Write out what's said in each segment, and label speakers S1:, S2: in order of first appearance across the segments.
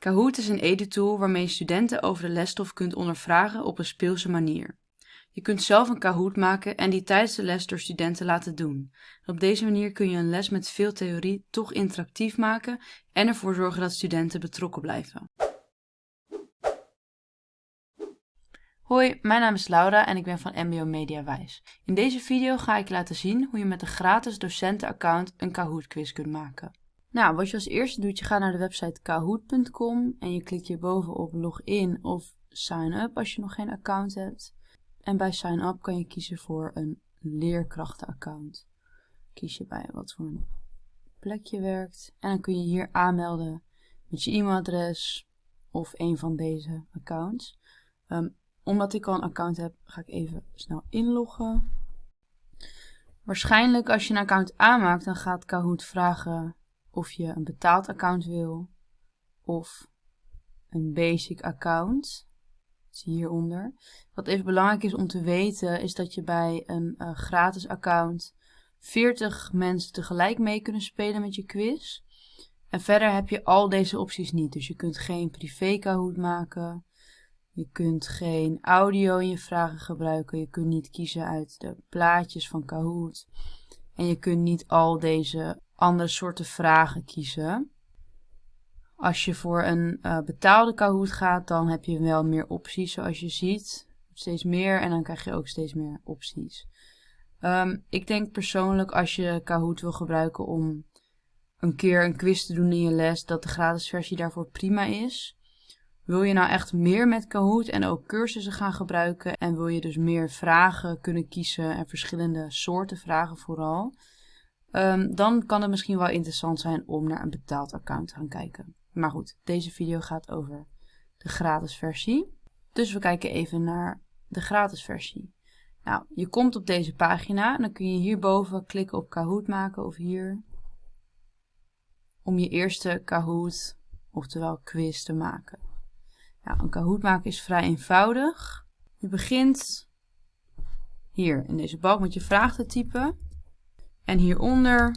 S1: Kahoot is een edu-tool waarmee je studenten over de lesstof kunt ondervragen op een speelse manier. Je kunt zelf een Kahoot maken en die tijdens de les door studenten laten doen. Op deze manier kun je een les met veel theorie toch interactief maken en ervoor zorgen dat studenten betrokken blijven. Hoi, mijn naam is Laura en ik ben van MBO Mediawijs. In deze video ga ik laten zien hoe je met een gratis docentenaccount een Kahoot quiz kunt maken. Nou, wat je als eerste doet, je gaat naar de website kahoot.com en je klikt hierboven op login of sign up als je nog geen account hebt. En bij sign up kan je kiezen voor een leerkrachtenaccount. Kies je bij wat voor een plek je werkt en dan kun je hier aanmelden met je e-mailadres of een van deze accounts. Ehm, omdat ik al een account heb, ga ik even snel inloggen. Waarschijnlijk als je een account aanmaakt, dan gaat Kahoot vragen of je een betaald account wil of een basic account. Zie hieronder. Wat even belangrijk is om te weten, is dat je bij een uh, gratis account 40 mensen tegelijk mee kunnen spelen met je quiz. En verder heb je al deze opties niet. Dus je kunt geen privé Kahoot maken. Je kunt geen audio in je vragen gebruiken. Je kunt niet kiezen uit de plaatjes van Kahoot. En je kunt niet al deze andere soorten vragen kiezen. Als je voor een uh, betaalde Kahoot gaat, dan heb je wel meer opties zoals je ziet. Steeds meer en dan krijg je ook steeds meer opties. Um, ik denk persoonlijk als je Kahoot wil gebruiken om een keer een quiz te doen in je les, dat de gratis versie daarvoor prima is. Wil je nou echt meer met Kahoot en ook cursussen gaan gebruiken en wil je dus meer vragen kunnen kiezen en verschillende soorten vragen vooral, um, dan kan het misschien wel interessant zijn om naar een betaald account te gaan kijken. Maar goed, deze video gaat over de gratis versie. Dus we kijken even naar de gratis versie. Nou, je komt op deze pagina en dan kun je hierboven klikken op Kahoot maken of hier. Om je eerste Kahoot, oftewel quiz, te maken. Nou, een Kahoot maken is vrij eenvoudig. Je begint hier in deze balk met je vraag te typen. En hieronder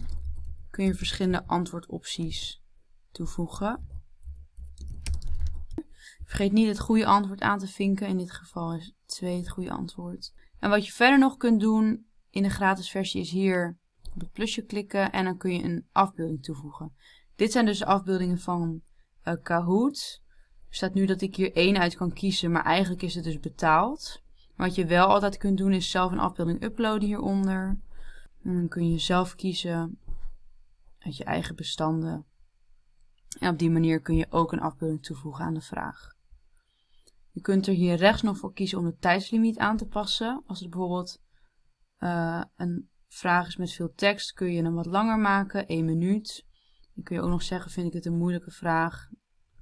S1: kun je verschillende antwoordopties toevoegen. Vergeet niet het goede antwoord aan te vinken. In dit geval is 2 het goede antwoord. En wat je verder nog kunt doen in de gratis versie is hier op het plusje klikken en dan kun je een afbeelding toevoegen. Dit zijn dus afbeeldingen van uh, Kahoot. Er staat nu dat ik hier één uit kan kiezen, maar eigenlijk is het dus betaald. Wat je wel altijd kunt doen is zelf een afbeelding uploaden hieronder. En dan kun je zelf kiezen uit je eigen bestanden. En op die manier kun je ook een afbeelding toevoegen aan de vraag. Je kunt er hier rechts nog voor kiezen om de tijdslimiet aan te passen. Als het bijvoorbeeld uh, een vraag is met veel tekst, kun je hem wat langer maken, 1 minuut. Dan kun je ook nog zeggen, vind ik het een moeilijke vraag,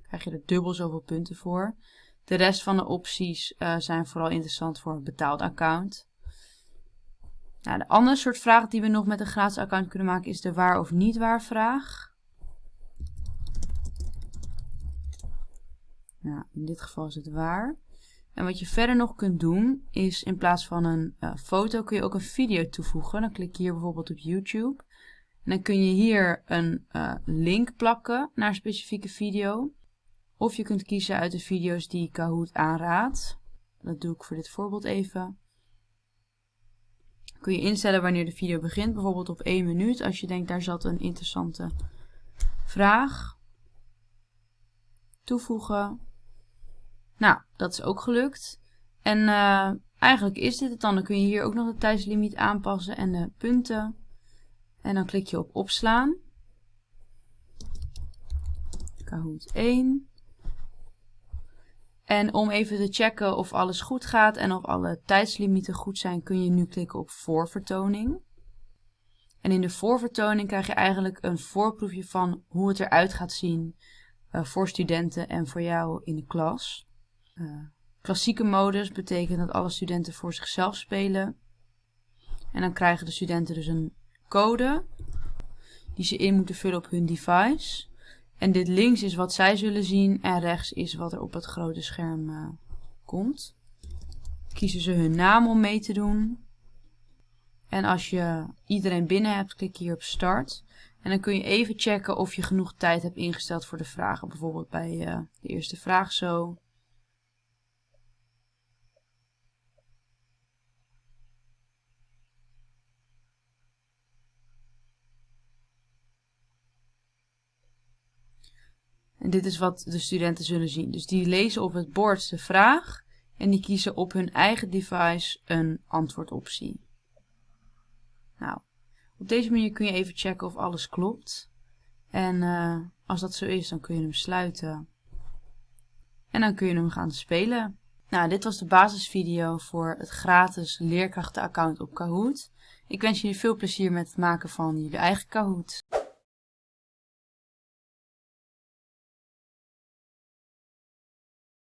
S1: krijg je er dubbel zoveel punten voor. De rest van de opties uh, zijn vooral interessant voor een betaald account. Nou, de andere soort vraag die we nog met een gratis account kunnen maken is de waar of niet waar vraag. Nou, in dit geval is het waar. En wat je verder nog kunt doen, is in plaats van een uh, foto kun je ook een video toevoegen. Dan klik je hier bijvoorbeeld op YouTube. En dan kun je hier een uh, link plakken naar een specifieke video. Of je kunt kiezen uit de video's die Kahoot aanraadt. Dat doe ik voor dit voorbeeld even. Kun je instellen wanneer de video begint, bijvoorbeeld op 1 minuut. Als je denkt daar zat een interessante vraag. Toevoegen. Nou, dat is ook gelukt. En uh, eigenlijk is dit het dan. Dan kun je hier ook nog de tijdslimiet aanpassen en de punten. En dan klik je op opslaan. Kahoot 1. En om even te checken of alles goed gaat en of alle tijdslimieten goed zijn, kun je nu klikken op voorvertoning. En in de voorvertoning krijg je eigenlijk een voorproefje van hoe het eruit gaat zien uh, voor studenten en voor jou in de klas. Uh, klassieke modus betekent dat alle studenten voor zichzelf spelen. En dan krijgen de studenten dus een code die ze in moeten vullen op hun device. En dit links is wat zij zullen zien en rechts is wat er op het grote scherm uh, komt. Kiezen ze hun naam om mee te doen. En als je iedereen binnen hebt, klik hier op start. En dan kun je even checken of je genoeg tijd hebt ingesteld voor de vragen. Bijvoorbeeld bij uh, de eerste vraag zo. En dit is wat de studenten zullen zien. Dus die lezen op het bord de vraag en die kiezen op hun eigen device een antwoordoptie. Nou, op deze manier kun je even checken of alles klopt. En uh, als dat zo is, dan kun je hem sluiten. En dan kun je hem gaan spelen. Nou, dit was de basisvideo voor het gratis leerkrachtenaccount op Kahoot. Ik wens jullie veel plezier met het maken van jullie eigen Kahoot.